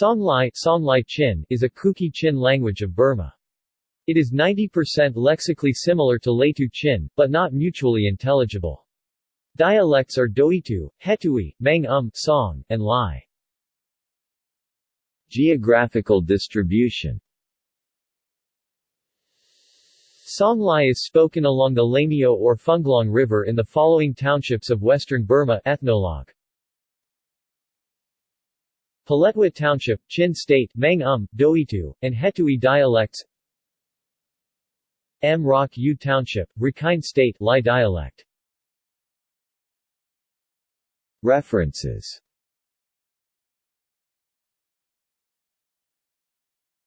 Songlai, Songlai Chin is a Kuki Chin language of Burma. It is 90% lexically similar to Laitu Chin, but not mutually intelligible. Dialects are Doitu, Hetui, Mang Um, Song, and Lai. Geographical distribution Songlai is spoken along the Lemro or Funglong River in the following townships of western Burma ethnologue. Paletwa Township, Chin State, Mang Um, Doitu, and Hetui dialects. Mrauk-U Township, Rakhine State, Lai dialect. References